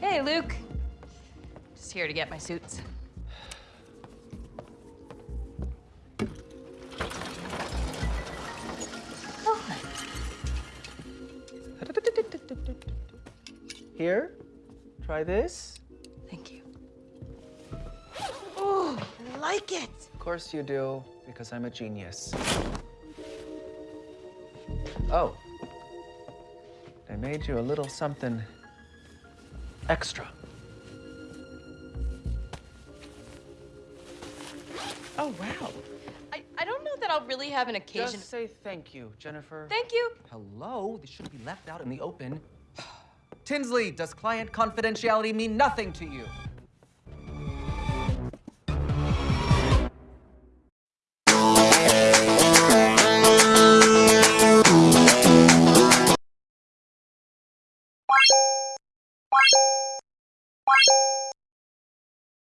Hey, Luke. Just here to get my suits. Oh, Here, try this. thank you. Oh, I like it. Of course you do, because I'm a genius. Oh, I made you a little something extra. Oh, wow. I, I don't know that I'll really have an occasion. Just say thank you, Jennifer. Thank you. Hello? This shouldn't be left out in the open. Tinsley, does client confidentiality mean nothing to you? What?